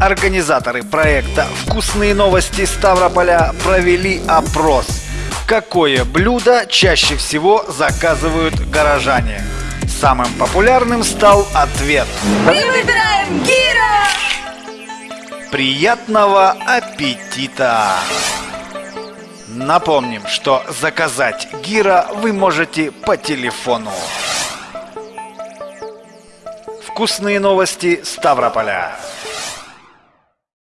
Организаторы проекта «Вкусные новости Ставрополя» провели опрос. Какое блюдо чаще всего заказывают горожане? Самым популярным стал ответ. Мы выбираем Гира! Приятного аппетита! Напомним, что заказать гира вы можете по телефону. Вкусные новости Ставрополя.